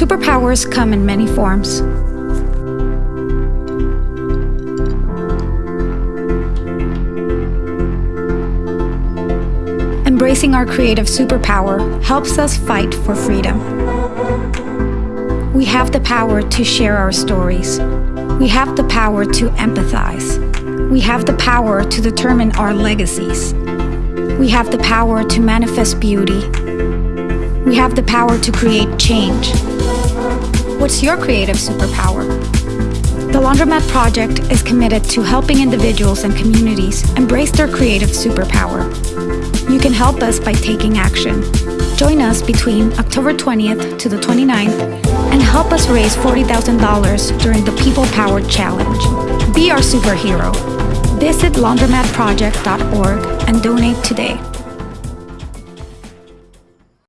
Superpowers come in many forms. Embracing our creative superpower helps us fight for freedom. We have the power to share our stories. We have the power to empathize. We have the power to determine our legacies. We have the power to manifest beauty. We have the power to create change. What's your creative superpower? The Laundromat Project is committed to helping individuals and communities embrace their creative superpower. You can help us by taking action. Join us between October 20th to the 29th and help us raise $40,000 during the People Powered Challenge. Be our superhero. Visit laundromatproject.org and donate today.